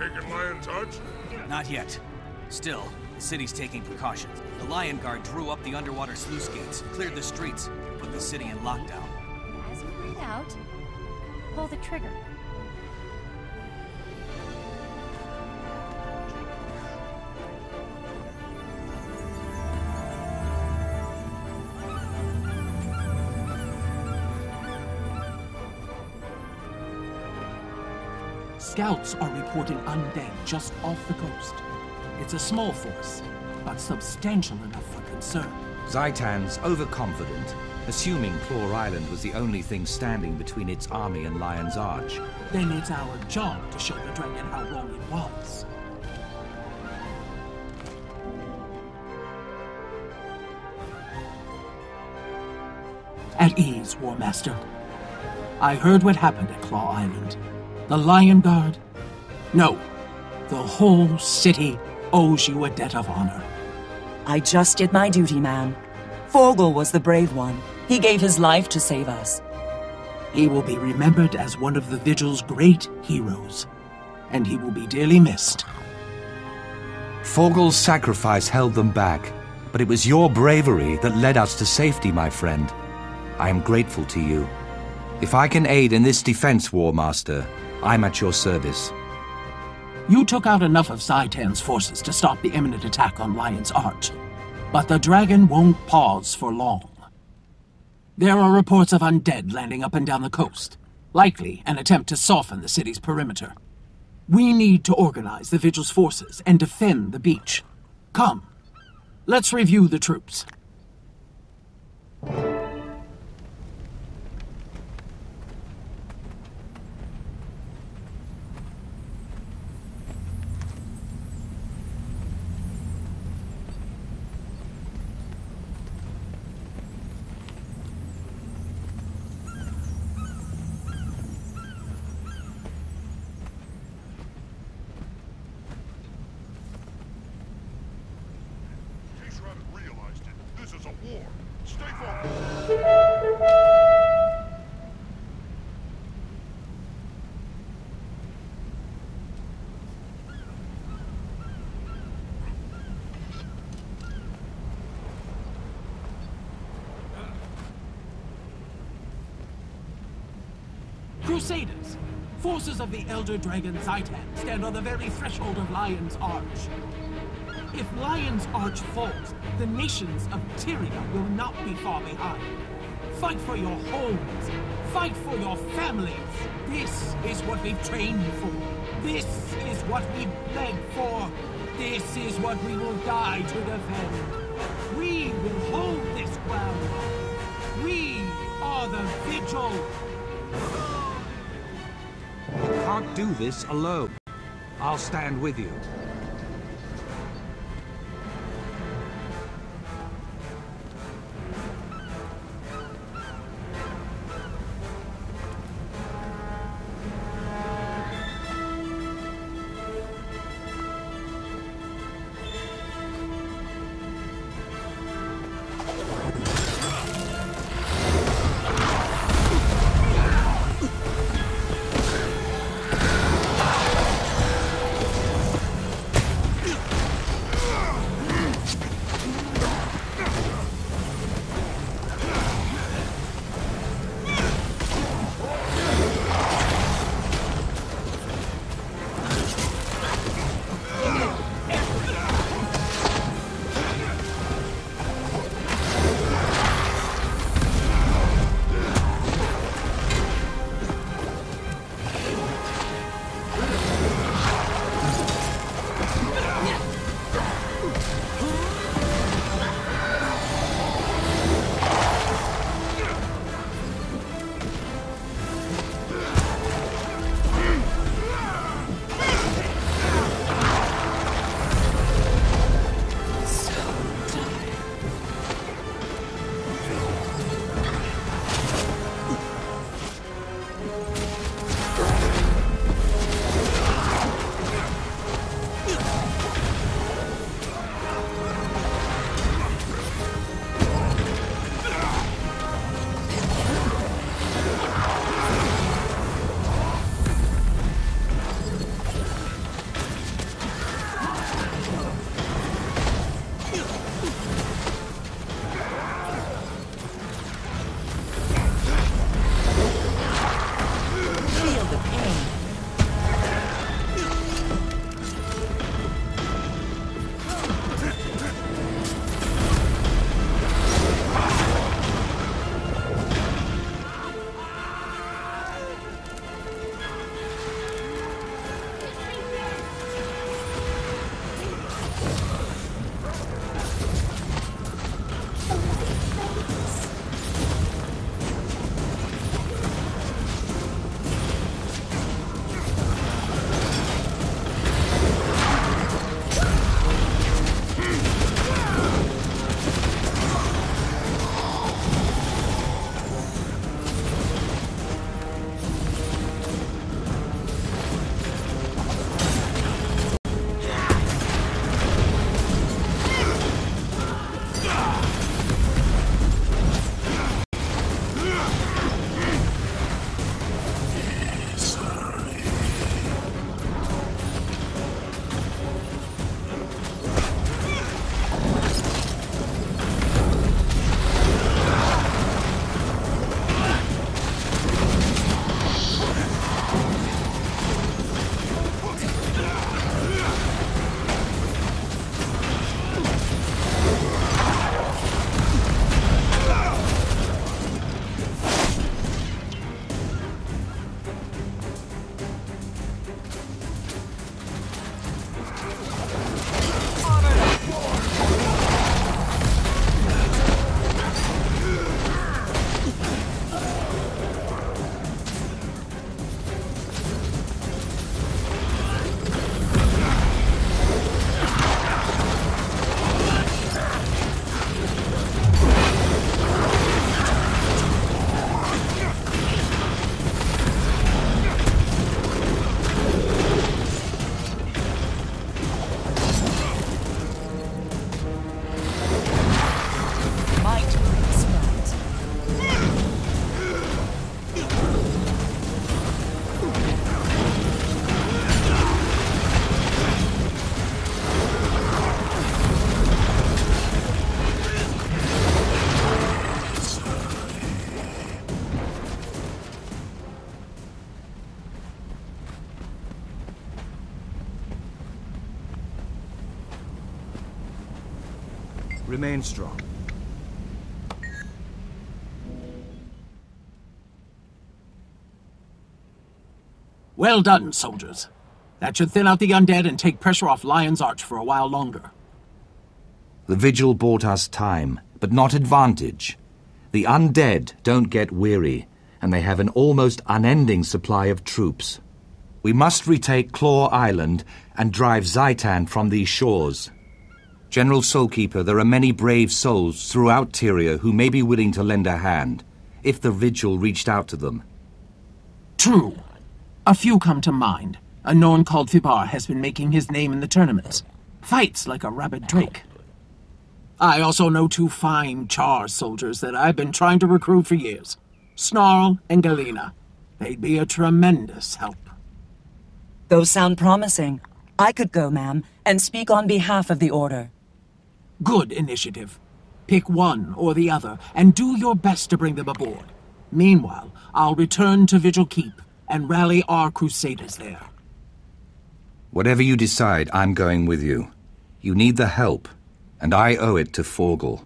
taken Lion's Arch? Not yet. Still, the city's taking precautions. The Lion Guard drew up the underwater sluice gates, cleared the streets, put the city in lockdown. As you read out, pull the trigger. Scouts are reporting undead just off the coast. It's a small force, but substantial enough for concern. Zhaitan's overconfident, assuming Claw Island was the only thing standing between its army and Lion's Arch. Then it's our job to show the dragon how wrong it was. At ease, War Master. I heard what happened at Claw Island. The Lion Guard? No. The whole city owes you a debt of honor. I just did my duty, man. Forgal was the brave one. He gave his life to save us. He will be remembered as one of the Vigil's great heroes, and he will be dearly missed. Forgal's sacrifice held them back, but it was your bravery that led us to safety, my friend. I am grateful to you. If I can aid in this defense, War Master, I'm at your service. You took out enough of Zhaitan's forces to stop the imminent attack on Lion's Arch, but the dragon won't pause for long. There are reports of undead landing up and down the coast, likely an attempt to soften the city's perimeter. We need to organize the Vigil's forces and defend the beach. Come, let's review the troops. Crusaders! Forces of the Elder Dragon Zhaitan stand on the very threshold of Lion's Arch. If Lion's Arch falls, the nations of Tyria will not be far behind. Fight for your homes. Fight for your families. This is what we've trained for. This is what we bled for. This is what we will die to defend. We will hold this ground. We are the Vigil. Can't do this alone. I'll stand with you. Remain strong. Well done, soldiers. That should thin out the undead and take pressure off Lion's Arch for a while longer. The vigil bought us time, but not advantage. The undead don't get weary, and they have an almost unending supply of troops. We must retake Claw Island and drive Zhaitan from these shores. General Soulkeeper, there are many brave souls throughout Tyria who may be willing to lend a hand, if the Vigil reached out to them. True. A few come to mind. A Norn called Fibar has been making his name in the tournaments. Fights like a rabid drake. I also know two fine Char soldiers that I've been trying to recruit for years. Snarl and Galena. They'd be a tremendous help. Those sound promising. I could go, ma'am, and speak on behalf of the Order. Good initiative. Pick one or the other, and do your best to bring them aboard. Meanwhile, I'll return to Vigil Keep and rally our crusaders there. Whatever you decide, I'm going with you. You need the help, and I owe it to Forgal.